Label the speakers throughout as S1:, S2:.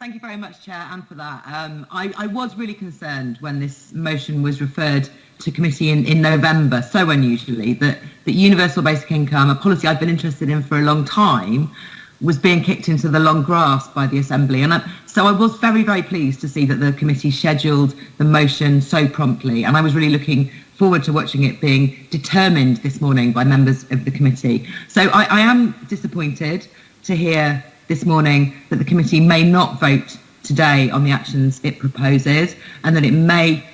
S1: Thank you very much, Chair, and for that. Um, I, I, was really concerned when this motion was referred to committee in, in November, so unusually, that, that universal basic income, a policy I've been interested in for a long time, was being kicked into the long grass by the Assembly. And I, so I was very, very pleased to see that the committee scheduled the motion so promptly. And I was really looking forward to watching it being determined this morning by members of the committee. So I, I am disappointed to hear this morning that the committee may not vote today on the actions it proposes and that it may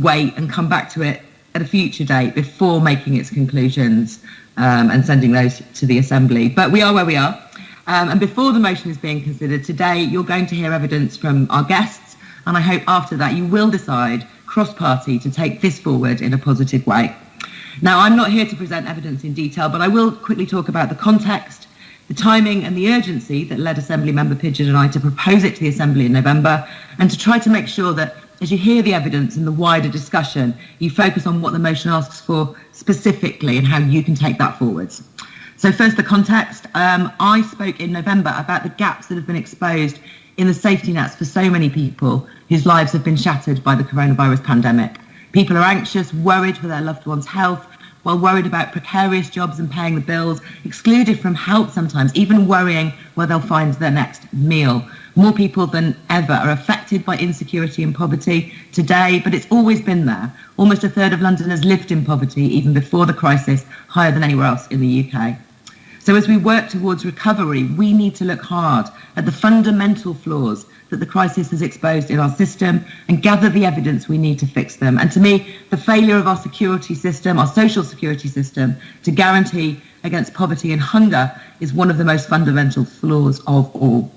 S1: wait and come back to it at a future date before making its conclusions um, and sending those to the Assembly. But we are where we are. Um, and before the motion is being considered today, you're going to hear evidence from our guests. And I hope after that you will decide cross-party to take this forward in a positive way. Now, I'm not here to present evidence in detail, but I will quickly talk about the context the timing and the urgency that led Assembly Member Pidgeon and I to propose it to the Assembly in November and to try to make sure that as you hear the evidence and the wider discussion, you focus on what the motion asks for specifically and how you can take that forwards. So first, the context. Um, I spoke in November about the gaps that have been exposed in the safety nets for so many people whose lives have been shattered by the coronavirus pandemic. People are anxious, worried for their loved ones' health, while worried about precarious jobs and paying the bills, excluded from help sometimes, even worrying where they'll find their next meal. More people than ever are affected by insecurity and poverty today, but it's always been there. Almost a third of Londoners lived in poverty even before the crisis, higher than anywhere else in the UK. So as we work towards recovery, we need to look hard at the fundamental flaws that the crisis has exposed in our system and gather the evidence we need to fix them. And to me, the failure of our security system, our social security system, to guarantee against poverty and hunger is one of the most fundamental flaws of all.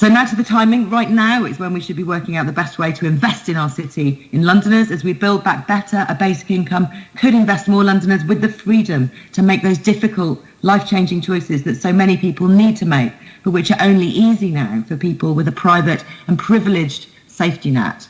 S1: So now to the timing. Right now is when we should be working out the best way to invest in our city, in Londoners. As we build back better, a basic income could invest more Londoners with the freedom to make those difficult, life-changing choices that so many people need to make, but which are only easy now for people with a private and privileged safety net.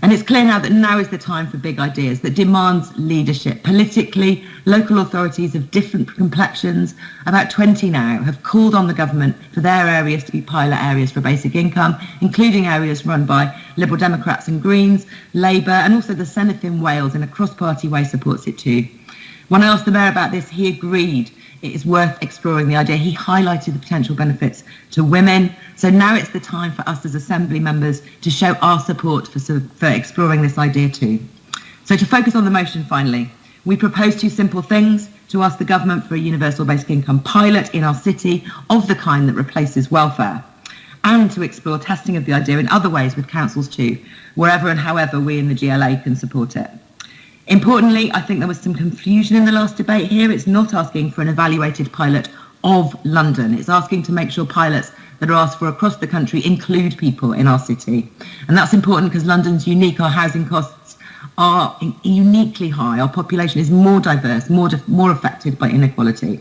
S1: And it's clear now that now is the time for big ideas that demands leadership. Politically, local authorities of different complexions, about 20 now, have called on the government for their areas to be pilot areas for basic income, including areas run by Liberal Democrats and Greens, Labour, and also the Senedd in Wales in a cross-party way supports it too. When I asked the mayor about this, he agreed it is worth exploring the idea. He highlighted the potential benefits to women. So now it's the time for us as Assembly members to show our support for, for exploring this idea too. So to focus on the motion finally, we propose two simple things to ask the government for a universal basic income pilot in our city of the kind that replaces welfare and to explore testing of the idea in other ways with councils too, wherever and however we in the GLA can support it. Importantly, I think there was some confusion in the last debate here. It's not asking for an evaluated pilot of London. It's asking to make sure pilots that are asked for across the country include people in our city. And that's important because London's unique, our housing costs are uniquely high. Our population is more diverse, more, more affected by inequality.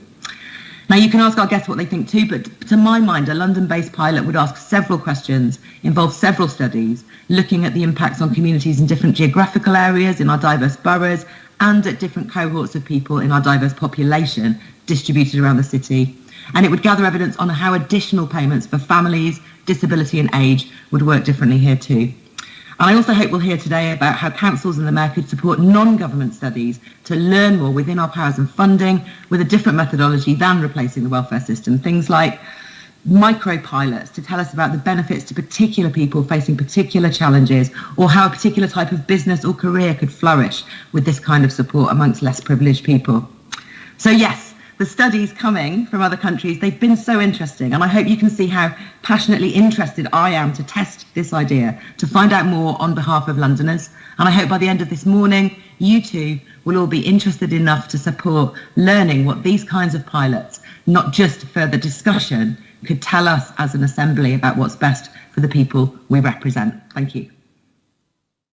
S1: Now, you can ask our guests what they think too, but to my mind, a London-based pilot would ask several questions, involve several studies, looking at the impacts on communities in different geographical areas, in our diverse boroughs, and at different cohorts of people in our diverse population distributed around the city. And it would gather evidence on how additional payments for families, disability and age would work differently here too. And I also hope we'll hear today about how councils and the Mayor could support non-government studies to learn more within our powers and funding with a different methodology than replacing the welfare system. Things like micro pilots to tell us about the benefits to particular people facing particular challenges or how a particular type of business or career could flourish with this kind of support amongst less privileged people. So yes, the studies coming from other countries, they've been so interesting. And I hope you can see how passionately interested I am to test this idea, to find out more on behalf of Londoners. And I hope by the end of this morning, you too will all be interested enough to support learning what these kinds of pilots, not just further discussion, could tell us as an assembly about what's best for the people we represent. Thank you.